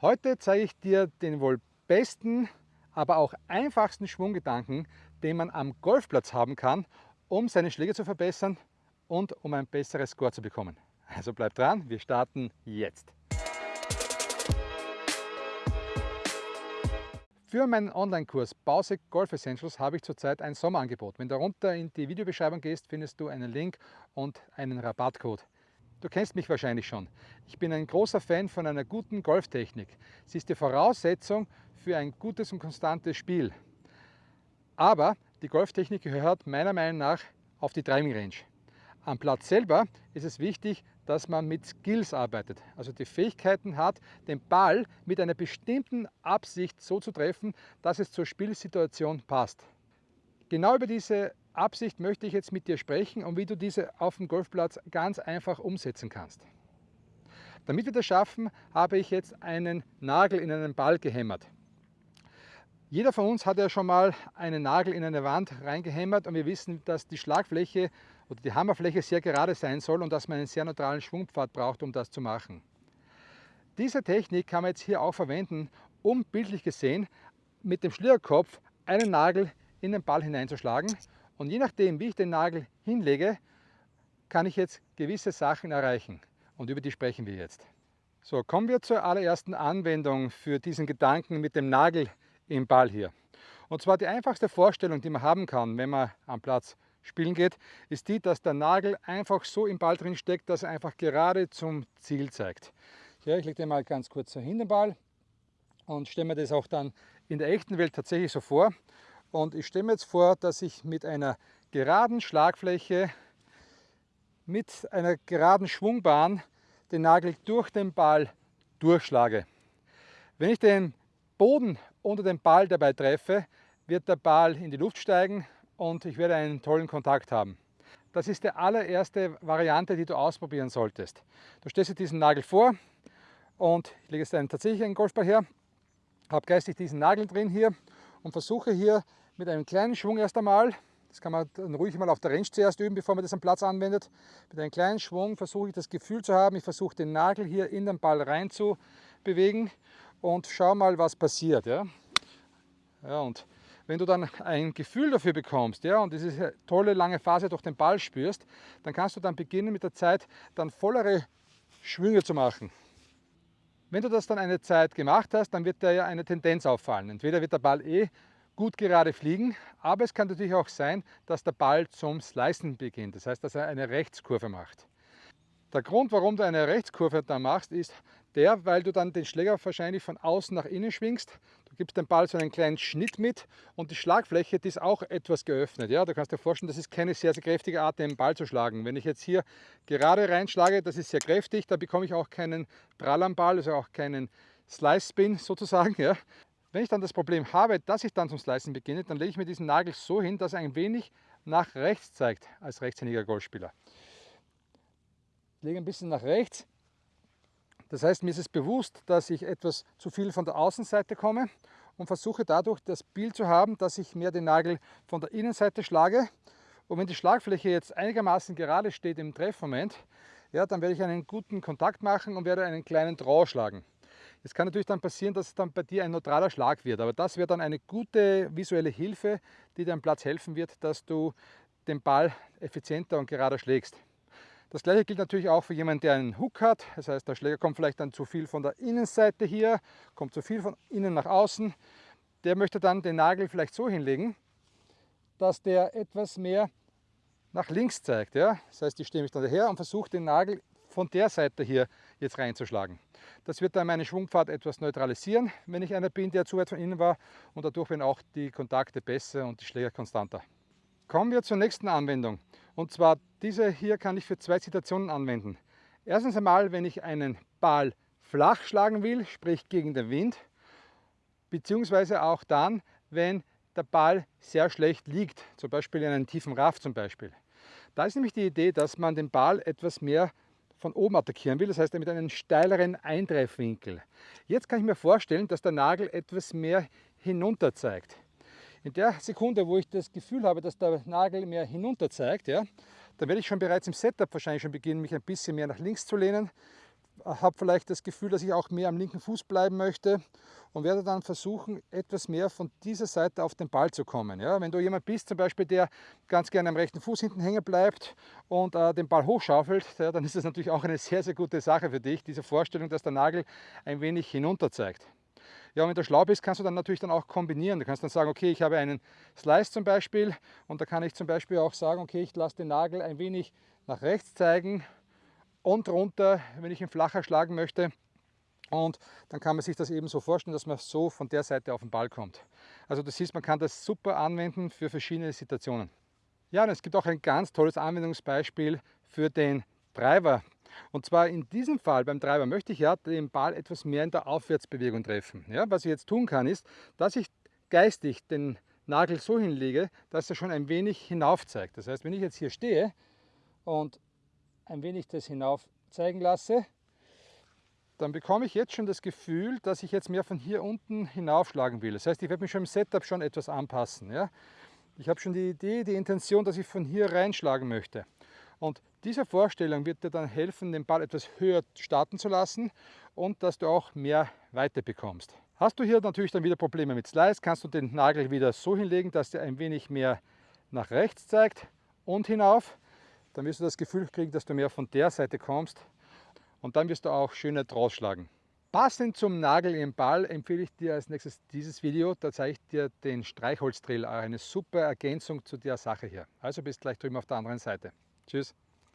Heute zeige ich dir den wohl besten, aber auch einfachsten Schwunggedanken, den man am Golfplatz haben kann, um seine Schläge zu verbessern und um ein besseres Score zu bekommen. Also bleib dran, wir starten jetzt. Für meinen Online-Kurs Bausick Golf Essentials habe ich zurzeit ein Sommerangebot. Wenn du runter in die Videobeschreibung gehst, findest du einen Link und einen Rabattcode. Du kennst mich wahrscheinlich schon. Ich bin ein großer Fan von einer guten Golftechnik. Sie ist die Voraussetzung für ein gutes und konstantes Spiel. Aber die Golftechnik gehört meiner Meinung nach auf die Driving Range. Am Platz selber ist es wichtig, dass man mit Skills arbeitet, also die Fähigkeiten hat, den Ball mit einer bestimmten Absicht so zu treffen, dass es zur Spielsituation passt. Genau über diese Absicht möchte ich jetzt mit dir sprechen und wie du diese auf dem Golfplatz ganz einfach umsetzen kannst. Damit wir das schaffen, habe ich jetzt einen Nagel in einen Ball gehämmert. Jeder von uns hat ja schon mal einen Nagel in eine Wand reingehämmert und wir wissen, dass die Schlagfläche oder die Hammerfläche sehr gerade sein soll und dass man einen sehr neutralen Schwungpfad braucht, um das zu machen. Diese Technik kann man jetzt hier auch verwenden, um bildlich gesehen mit dem Schlierkopf einen Nagel in den Ball hineinzuschlagen und je nachdem, wie ich den Nagel hinlege, kann ich jetzt gewisse Sachen erreichen. Und über die sprechen wir jetzt. So, kommen wir zur allerersten Anwendung für diesen Gedanken mit dem Nagel im Ball hier. Und zwar die einfachste Vorstellung, die man haben kann, wenn man am Platz spielen geht, ist die, dass der Nagel einfach so im Ball drin steckt, dass er einfach gerade zum Ziel zeigt. Ja, ich lege den mal ganz kurz so hin den Ball und stelle mir das auch dann in der echten Welt tatsächlich so vor. Und ich stelle mir jetzt vor, dass ich mit einer geraden Schlagfläche, mit einer geraden Schwungbahn den Nagel durch den Ball durchschlage. Wenn ich den Boden unter den Ball dabei treffe, wird der Ball in die Luft steigen und ich werde einen tollen Kontakt haben. Das ist die allererste Variante, die du ausprobieren solltest. Du stellst dir diesen Nagel vor und ich lege jetzt einen tatsächlich einen Golfball her, habe geistig diesen Nagel drin hier und versuche hier mit einem kleinen Schwung erst einmal, das kann man dann ruhig mal auf der Range zuerst üben, bevor man das am Platz anwendet, mit einem kleinen Schwung versuche ich das Gefühl zu haben, ich versuche den Nagel hier in den Ball rein zu bewegen und schau mal, was passiert. Ja? Ja, und wenn du dann ein Gefühl dafür bekommst ja, und diese tolle lange Phase durch den Ball spürst, dann kannst du dann beginnen mit der Zeit dann vollere Schwünge zu machen. Wenn du das dann eine Zeit gemacht hast, dann wird dir ja eine Tendenz auffallen. Entweder wird der Ball eh gut gerade fliegen, aber es kann natürlich auch sein, dass der Ball zum Slicen beginnt. Das heißt, dass er eine Rechtskurve macht. Der Grund, warum du eine Rechtskurve da machst, ist der, weil du dann den Schläger wahrscheinlich von außen nach innen schwingst. Du gibst dem Ball so einen kleinen Schnitt mit und die Schlagfläche, die ist auch etwas geöffnet. Ja, du kannst dir vorstellen, das ist keine sehr, sehr kräftige Art, den Ball zu schlagen. Wenn ich jetzt hier gerade reinschlage, das ist sehr kräftig, da bekomme ich auch keinen Prall am Ball, also auch keinen Slice-Spin sozusagen. Ja. Wenn ich dann das Problem habe, dass ich dann zum Slicen beginne, dann lege ich mir diesen Nagel so hin, dass er ein wenig nach rechts zeigt als rechtshändiger Golfspieler lege ein bisschen nach rechts. Das heißt, mir ist es bewusst, dass ich etwas zu viel von der Außenseite komme und versuche dadurch das Bild zu haben, dass ich mehr den Nagel von der Innenseite schlage. Und wenn die Schlagfläche jetzt einigermaßen gerade steht im Treffmoment, ja, dann werde ich einen guten Kontakt machen und werde einen kleinen Draw schlagen. Es kann natürlich dann passieren, dass es dann bei dir ein neutraler Schlag wird, aber das wäre dann eine gute visuelle Hilfe, die dir am Platz helfen wird, dass du den Ball effizienter und gerader schlägst. Das gleiche gilt natürlich auch für jemanden, der einen Hook hat. Das heißt, der Schläger kommt vielleicht dann zu viel von der Innenseite hier, kommt zu viel von innen nach außen. Der möchte dann den Nagel vielleicht so hinlegen, dass der etwas mehr nach links zeigt. Ja? Das heißt, ich stehe mich dann daher und versuche den Nagel von der Seite hier jetzt reinzuschlagen. Das wird dann meine Schwungpfad etwas neutralisieren, wenn ich einer bin, der zu weit von innen war und dadurch werden auch die Kontakte besser und die Schläger konstanter. Kommen wir zur nächsten Anwendung. Und zwar diese hier kann ich für zwei Situationen anwenden. Erstens einmal, wenn ich einen Ball flach schlagen will, sprich gegen den Wind, beziehungsweise auch dann, wenn der Ball sehr schlecht liegt, zum Beispiel in einem tiefen Raff zum Beispiel. Da ist nämlich die Idee, dass man den Ball etwas mehr von oben attackieren will, das heißt mit einem steileren Eintreffwinkel. Jetzt kann ich mir vorstellen, dass der Nagel etwas mehr hinunter zeigt. In der Sekunde, wo ich das Gefühl habe, dass der Nagel mehr hinunter zeigt, ja, dann werde ich schon bereits im Setup wahrscheinlich schon beginnen, mich ein bisschen mehr nach links zu lehnen. habe vielleicht das Gefühl, dass ich auch mehr am linken Fuß bleiben möchte und werde dann versuchen, etwas mehr von dieser Seite auf den Ball zu kommen. Ja, wenn du jemand bist, zum Beispiel, der ganz gerne am rechten Fuß hinten hängen bleibt und äh, den Ball hochschaufelt, ja, dann ist das natürlich auch eine sehr, sehr gute Sache für dich, diese Vorstellung, dass der Nagel ein wenig hinunter zeigt. Ja, wenn du schlau bist, kannst du dann natürlich dann auch kombinieren. Du kannst dann sagen, okay, ich habe einen Slice zum Beispiel und da kann ich zum Beispiel auch sagen, okay, ich lasse den Nagel ein wenig nach rechts zeigen und runter, wenn ich ihn flacher schlagen möchte. Und dann kann man sich das eben so vorstellen, dass man so von der Seite auf den Ball kommt. Also du siehst, man kann das super anwenden für verschiedene Situationen. Ja, und es gibt auch ein ganz tolles Anwendungsbeispiel für den Driver. Und zwar in diesem Fall beim Treiber möchte ich ja den Ball etwas mehr in der Aufwärtsbewegung treffen. Ja, was ich jetzt tun kann, ist, dass ich geistig den Nagel so hinlege, dass er schon ein wenig hinauf zeigt. Das heißt, wenn ich jetzt hier stehe und ein wenig das hinauf zeigen lasse, dann bekomme ich jetzt schon das Gefühl, dass ich jetzt mehr von hier unten hinaufschlagen will. Das heißt, ich werde mich schon im Setup schon etwas anpassen. Ja? Ich habe schon die Idee, die Intention, dass ich von hier reinschlagen möchte. Und diese Vorstellung wird dir dann helfen, den Ball etwas höher starten zu lassen und dass du auch mehr Weite bekommst. Hast du hier natürlich dann wieder Probleme mit Slice, kannst du den Nagel wieder so hinlegen, dass der ein wenig mehr nach rechts zeigt und hinauf. Dann wirst du das Gefühl kriegen, dass du mehr von der Seite kommst und dann wirst du auch schöner draus schlagen. Passend zum Nagel im Ball empfehle ich dir als nächstes dieses Video. Da zeige ich dir den Streichholzdrill, eine super Ergänzung zu der Sache hier. Also bis gleich drüben auf der anderen Seite. Tschüss.